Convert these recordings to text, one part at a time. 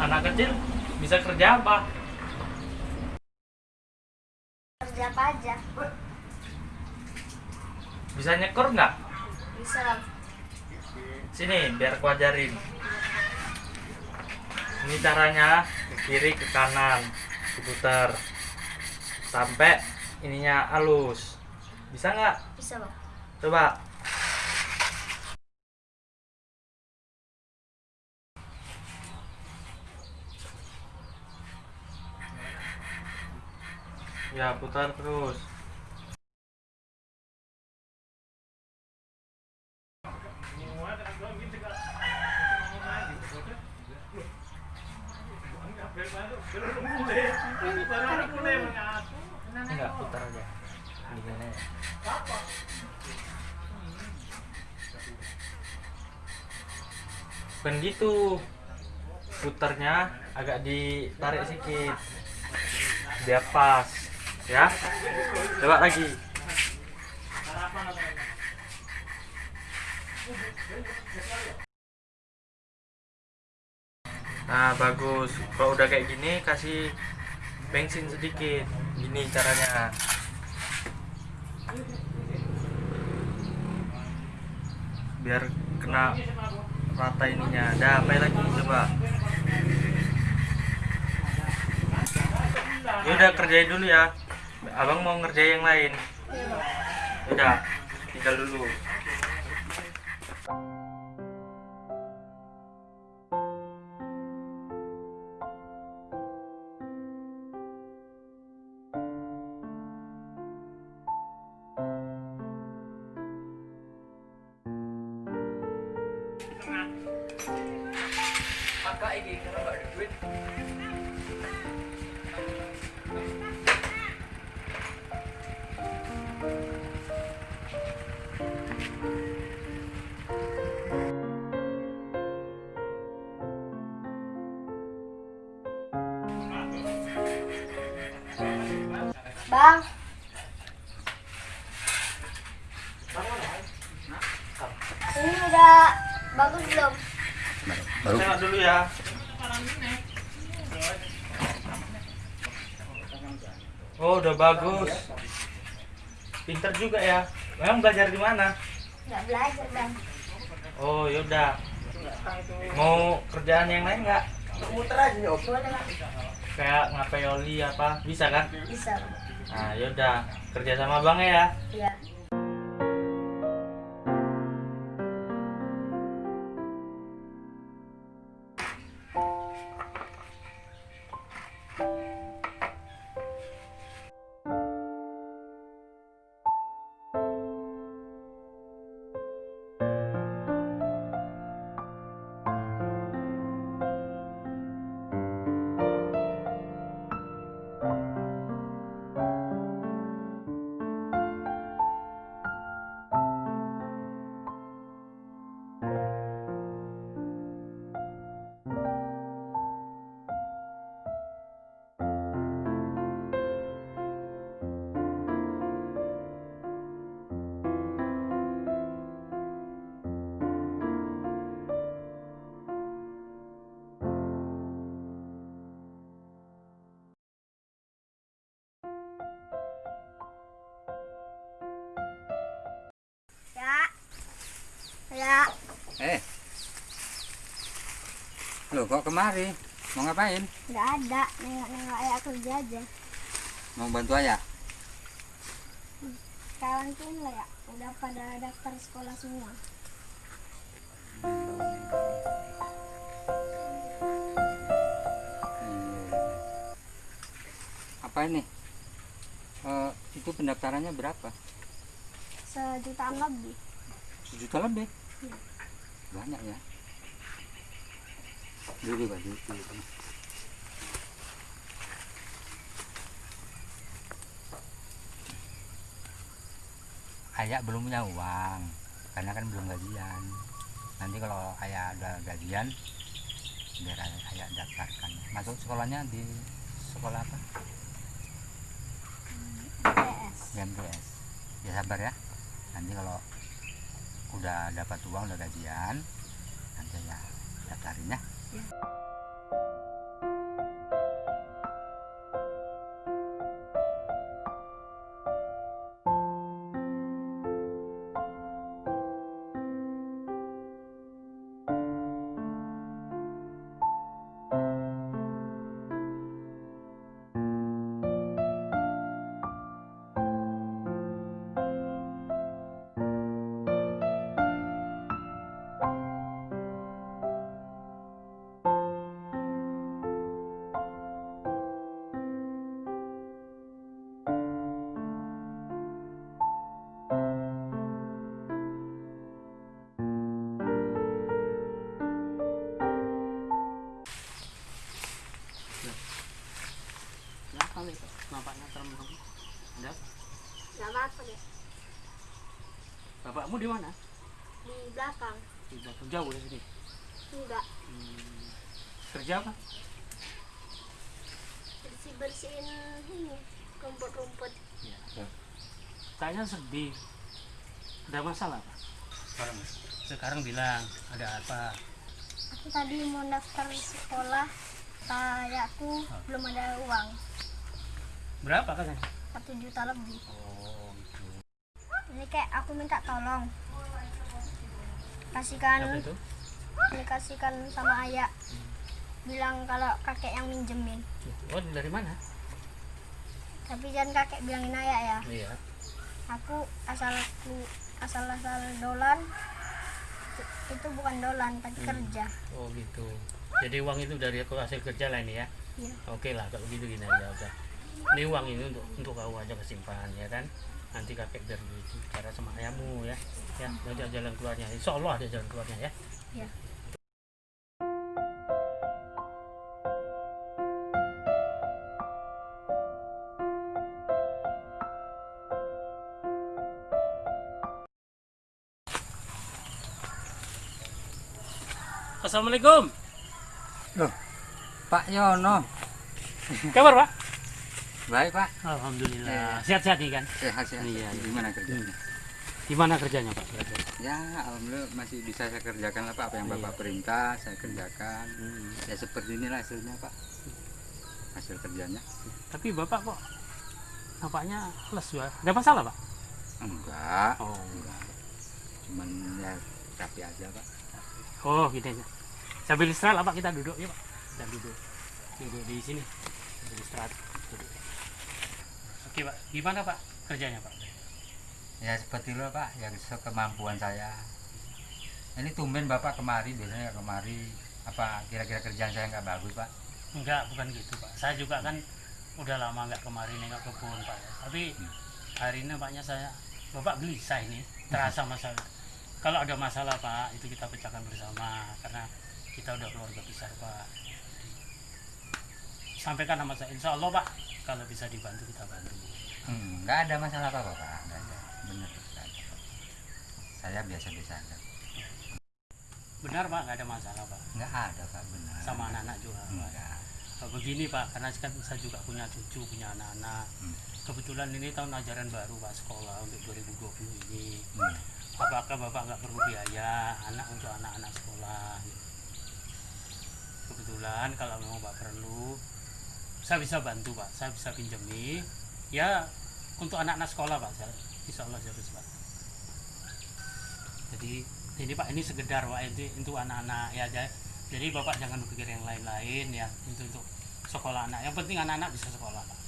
Anak kecil bisa kerja apa? Kerja apa aja? Bisa nyekor nggak? Bisa. Sini biar ku ajarin. Ini caranya ke kiri ke kanan diputar sampai ininya halus. Bisa nggak? Bisa bang. Coba. Ya putar terus. Enggak putar aja. Gini aja. Bukan gitu. Putarnya agak ditarik sedikit. Biar pas. Ya. Coba lagi. Nah, bagus. Kalau udah kayak gini kasih bensin sedikit. Gini caranya. Biar kena rata ininya. Dah, apa lagi coba. Ya udah kerjain dulu ya. Abang mau ngerjain yang lain. Udah, tinggal dulu. Maka ini karena gak ada duit. Baru Tengok dulu ya. Oh, udah bagus. Pinter juga ya. Memang belajar di mana? Nggak belajar bang. Oh, yaudah. Mau kerjaan yang lain nggak? muter aja bang. Kayak ngapai oli apa? Bisa kan? Bisa. Nah, yaudah. Kerja sama bang ya. Iya. Ya. eh lo kok kemari mau ngapain Nggak ada. Nengok-nengok ayah kerja aja. mau bantu ayah Sekarang tuh lah ya. Udah pada daftar sekolah semua. Hmm. apa ini Eh, itu pendaftarannya berapa Sejutaan lebih. sejuta lebih banyak ya. Dulu baju ayah belum punya uang karena kan belum gajian. Nanti kalau ayah udah gajian biar ayah, ayah daftarkan. Masuk sekolahnya di sekolah apa? BMTS ya sabar ya. Nanti kalau udah dapat uang udah gajian. Nanti ya daftarin ya. Kenapa Apa-apa deh. Bapakmu di mana? Di belakang. Di belakang jauh dari sini. Enggak. Hmm. Kerja apa? Bersih-bersihin ini. Rumput-rumput. Ya. Kayaknya sedih. Ada masalah apa? Sekarang, sekarang bilang ada apa? Aku tadi mau daftar sekolah. Kayakku belum ada uang. Berapa katanya? Satu juta lebih. Oh. Ini kayak aku minta tolong. Kasihkan, dikasihkan sama ayah. Bilang kalau kakek yang minjemin. Oh, dari mana? Tapi jangan kakek bilangin ayah ya. Iya. Aku asal asal asal dolan. Itu- Itu bukan dolan, tapi kerja. Oh, gitu. Jadi uang itu dari aku hasil kerja lah ini ya. Iya. Oke lah kalau gitu gini aja udah. Ini uang ini untuk untuk kau aja kesimpan ya kan. Nanti kakek biar bicara sama ayahmu ya. Ya, nanti ada jalan keluarnya. Insya Allah ada jalan keluarnya ya. Iya. Assalamualaikum. Pak Yono Kabar Pak? Baik Pak Alhamdulillah. Sehat-sehat nih kan? sehat sehat Iya, iya. gimana kerjanya Gimana kerjanya Pak? ya alhamdulillah masih bisa saya kerjakan lah Pak apa yang Iya. Bapak perintah saya kerjakan Hmm. ya seperti inilah hasilnya Pak hasil kerjanya Tapi Bapak kok nampaknya les ya? Ada masalah Pak? enggak Oh. enggak cuman ya rapi aja Pak Oh, gitu aja. Sambil istirahat lah, Pak, kita duduk ya, Pak. Kita duduk. Duduk di sini. Sambil istirahat. Oke, Pak. Gimana, Pak, kerjanya, Pak? ya seperti itu Pak yang kemampuan saya ini tumben Bapak kemari biasanya nggak kemari apa kira-kira kerjaan saya nggak bagus Pak Enggak, bukan gitu, Pak. Saya juga kan udah lama nggak kemari nengok kebun, Pak. Tapi hari ini nampaknya saya Bapak gelisah ini, terasa masalah. Kalau ada masalah, Pak, itu kita pecahkan bersama karena kita udah keluarga besar, Pak. Sampaikan nama saya, insya Allah, Pak, kalau bisa dibantu kita bantu. Hmm, nggak ada masalah apa Pak nggak ada benar ada saya biasa-biasa aja Benar, Pak, nggak ada masalah, Pak. nggak ada Pak benar Sama anak-anak juga, Pak. enggak begini Pak, karena kan saya juga punya cucu, punya anak-anak. Hmm. Kebetulan ini tahun ajaran baru Pak sekolah untuk 2020 ini. Hmm. Apakah Bapak nggak perlu biaya anak untuk anak-anak sekolah? Kebetulan kalau memang Bapak perlu, saya bisa bantu Pak, saya bisa pinjami. Ya untuk anak-anak sekolah Pak, saya, insya Allah saya bisa bantu. Jadi ini Pak ini sekedar Pak itu untuk anak-anak ya. Jadi Bapak jangan berpikir yang lain-lain ya itu untuk sekolah anak. Yang penting anak-anak bisa sekolah Pak.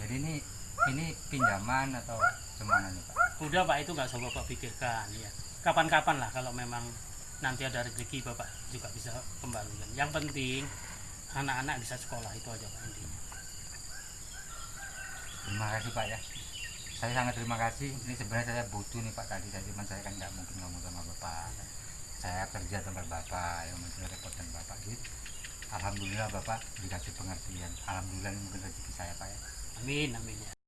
jadi ini ini pinjaman atau gimana nih Pak Udah Pak itu nggak usah Bapak pikirkan ya. Kapan-kapan lah kalau memang nanti ada rezeki Bapak juga bisa kembalikan. Yang penting anak-anak bisa sekolah itu aja Pak intinya. Terima kasih Pak ya. Saya sangat terima kasih. Ini sebenarnya saya butuh nih Pak tadi. Saya cuman saya kan nggak mungkin ngomong sama Bapak. Saya kerja tempat Bapak yang mungkin repotan Bapak. Gitu Alhamdulillah Bapak dikasih pengertian. Alhamdulillah ini mungkin rezeki saya Pak ya. Amin amin ya.